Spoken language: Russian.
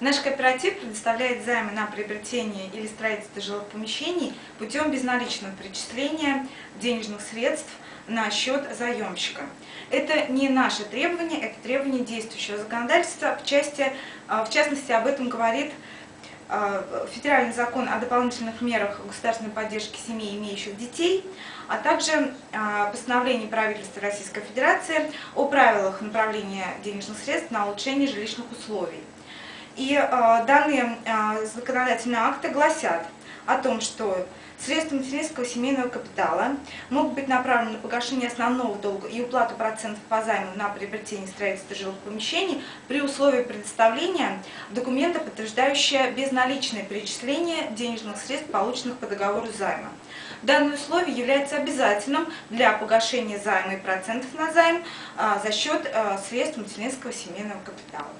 Наш кооператив предоставляет займы на приобретение или строительство жилых помещений путем безналичного перечисления денежных средств на счет заемщика. Это не наше требование, это требование действующего законодательства. В, части, а, в частности, об этом говорит а, федеральный закон о дополнительных мерах государственной поддержки семей, имеющих детей, а также а, постановление правительства Российской Федерации о правилах направления денежных средств на улучшение жилищных условий. И э, данные э, законодательные акты гласят о том, что средства материнского семейного капитала могут быть направлены на погашение основного долга и уплату процентов по займу на приобретение строительства жилых помещений при условии предоставления документа, подтверждающего безналичное перечисление денежных средств, полученных по договору займа. Данное условие является обязательным для погашения займа и процентов на займ а, за счет средств материнского семейного капитала.